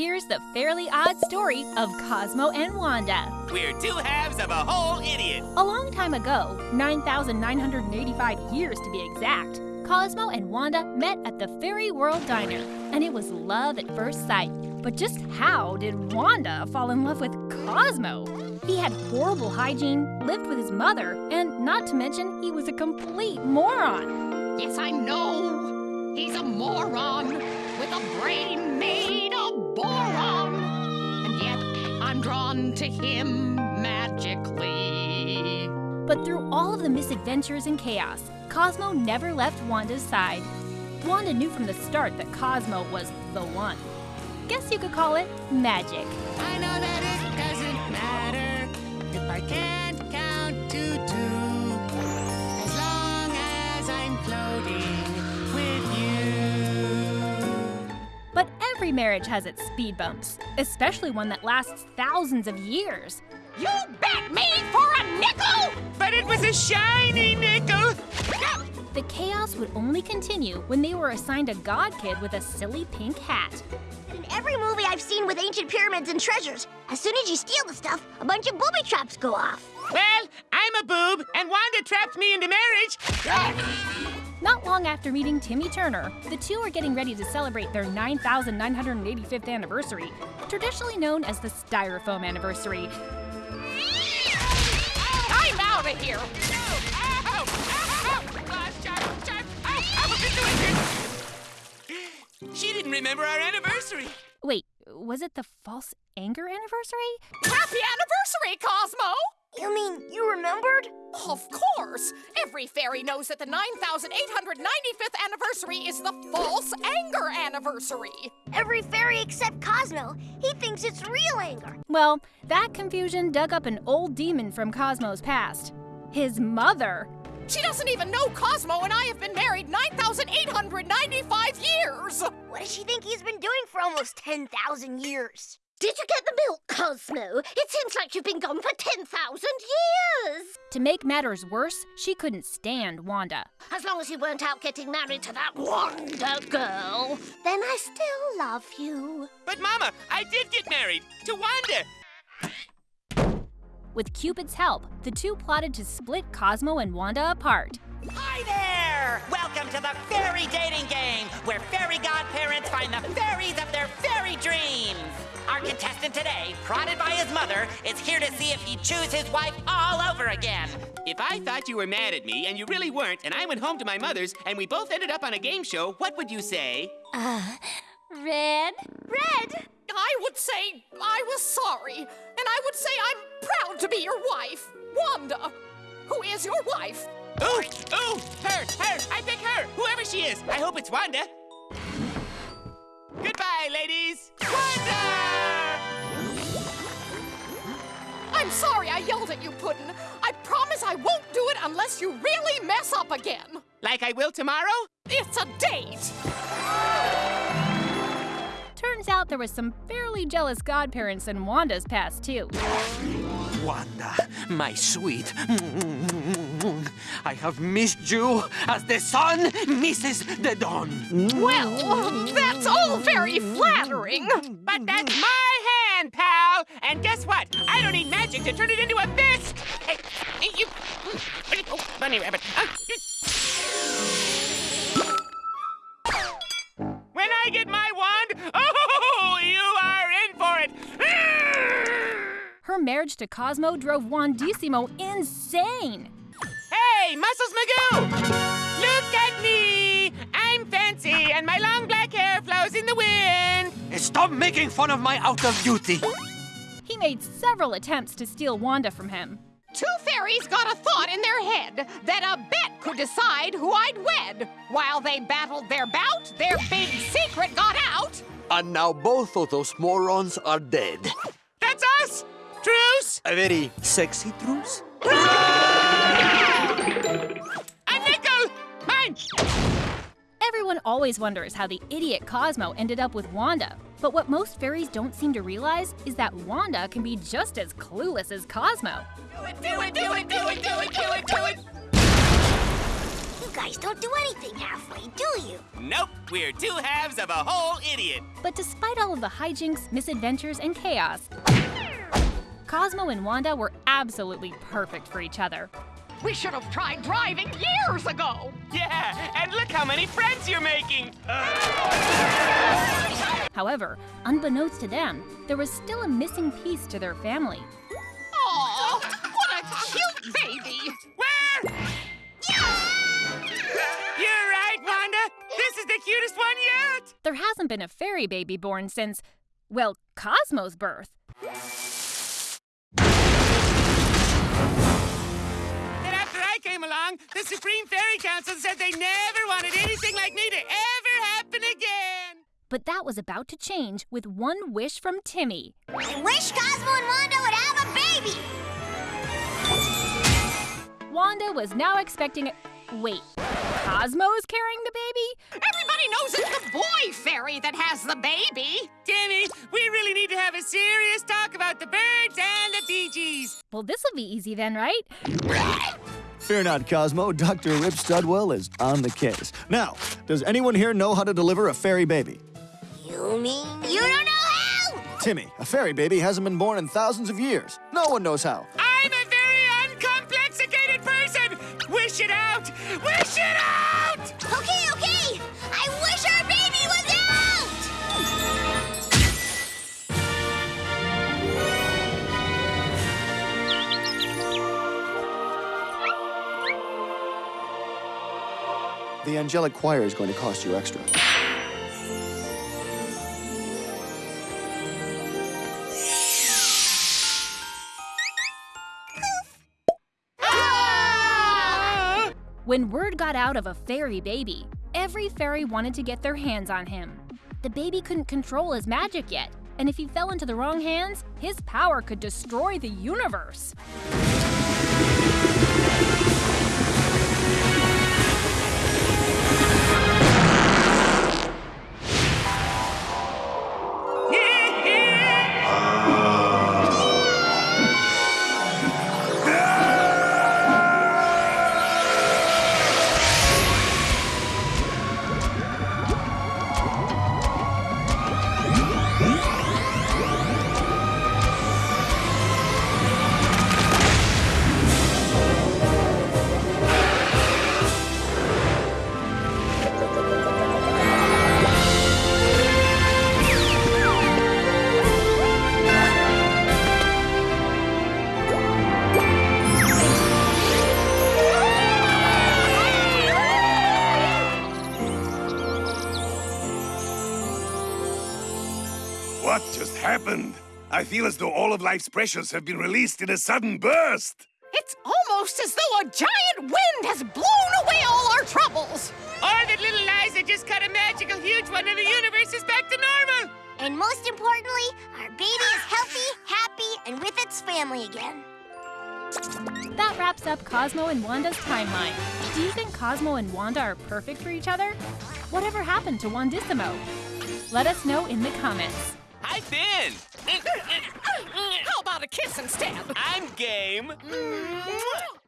Here's the fairly odd story of Cosmo and Wanda. We're two halves of a whole idiot. A long time ago, 9,985 years to be exact, Cosmo and Wanda met at the Fairy World Diner, and it was love at first sight. But just how did Wanda fall in love with Cosmo? He had horrible hygiene, lived with his mother, and not to mention, he was a complete moron. Yes, I know. He's a moron with a brain made of boron. And yet, I'm drawn to him magically. But through all of the misadventures and chaos, Cosmo never left Wanda's side. Wanda knew from the start that Cosmo was the one. Guess you could call it magic. I know that it doesn't matter if I can't every marriage has its speed bumps, especially one that lasts thousands of years. You bet me for a nickel! But it was a shiny nickel. The chaos would only continue when they were assigned a god kid with a silly pink hat. In every movie I've seen with ancient pyramids and treasures, as soon as you steal the stuff, a bunch of booby traps go off. Well, I'm a boob, and Wanda trapped me into marriage. Not long after meeting Timmy Turner, the two are getting ready to celebrate their 9,985th anniversary, traditionally known as the Styrofoam anniversary. I'm out of here! She didn't remember our anniversary. Wait, was it the false anger anniversary? Happy anniversary, Cosmo! You mean you remembered? Of course! Every fairy knows that the 9,895th anniversary is the false anger anniversary! Every fairy except Cosmo. He thinks it's real anger. Well, that confusion dug up an old demon from Cosmo's past. His mother. She doesn't even know Cosmo and I have been married 9,895 years! What does she think he's been doing for almost 10,000 years? Did you get the milk, Cosmo? It seems like you've been gone for 10,000 years. To make matters worse, she couldn't stand Wanda. As long as you weren't out getting married to that Wonder girl, then I still love you. But Mama, I did get married to Wanda. With Cupid's help, the two plotted to split Cosmo and Wanda apart. Hi there! Welcome to the fairy dating game, where fairy godparents find the fairies of their fairy dreams. Our contestant today, prodded by his mother, is here to see if he'd choose his wife all over again. If I thought you were mad at me and you really weren't, and I went home to my mother's and we both ended up on a game show, what would you say? Uh, red? Red! I would say I was sorry, and I would say I'm proud to be your wife, Wanda, who is your wife. Ooh, ooh, her, her, I pick her, whoever she is. I hope it's Wanda. Goodbye, ladies. I'm sorry I yelled at you, Puddin'. I promise I won't do it unless you really mess up again. Like I will tomorrow? It's a date. Turns out there was some fairly jealous godparents in Wanda's past, too. Wanda, my sweet. I have missed you as the sun misses the dawn. Well, that's all very flattering. But that's my hand, pal! And guess what? I don't need magic to turn it into a fist! Hey, hey, you... Oh, bunny rabbit. Uh, you- When I get my wand, oh, you are in for it! Her marriage to Cosmo drove Juandissimo insane. Hey, Muscles Magoo! Look at me! I'm fancy, and my long black hair flows in the wind! Stop making fun of my out of duty. He made several attempts to steal Wanda from him. Two fairies got a thought in their head that a bet could decide who I'd wed. While they battled their bout, their big secret got out. And now both of those morons are dead. That's us! Truce! A very sexy truce? A nickel! Mine! Everyone always wonders how the idiot Cosmo ended up with Wanda. But what most fairies don't seem to realize is that Wanda can be just as clueless as Cosmo. Do it, do it, do it, do it, do it, do it, do it! You guys don't do anything halfway, do you? Nope, we're two halves of a whole idiot. But despite all of the hijinks, misadventures, and chaos, Cosmo and Wanda were absolutely perfect for each other. We should have tried driving years ago. Yeah, and look how many friends you're making. However, unbeknownst to them, there was still a missing piece to their family. Aw, what a cute baby. Where? You're right, Wanda. This is the cutest one yet. There hasn't been a fairy baby born since, well, Cosmo's birth. Came along, the Supreme Fairy Council said they never wanted anything like me to ever happen again. But that was about to change with one wish from Timmy. I wish Cosmo and Wanda would have a baby! Wanda was now expecting a. Wait, Cosmo's carrying the baby? Everybody knows it's the boy fairy that has the baby. Timmy, we really need to have a serious talk about the birds and the Bee Gees. Well, this'll be easy then, right? Fear not, Cosmo. Dr. Rip Studwell is on the case. Now, does anyone here know how to deliver a fairy baby? You mean you don't know how? Timmy, a fairy baby hasn't been born in thousands of years. No one knows how. I'm a very uncomplicated person. Wish it out. Wish angelic choir is going to cost you extra. When word got out of a fairy baby, every fairy wanted to get their hands on him. The baby couldn't control his magic yet, and if he fell into the wrong hands, his power could destroy the universe. Happened? I feel as though all of life's pressures have been released in a sudden burst. It's almost as though a giant wind has blown away all our troubles. Or that little Liza just cut a magical huge one and the universe is back to normal. And most importantly, our baby is healthy, happy, and with its family again. That wraps up Cosmo and Wanda's timeline. Do you think Cosmo and Wanda are perfect for each other? Whatever happened to Juandissimo? Let us know in the comments. Hi, Finn. How about a kiss instead? I'm game. Mm.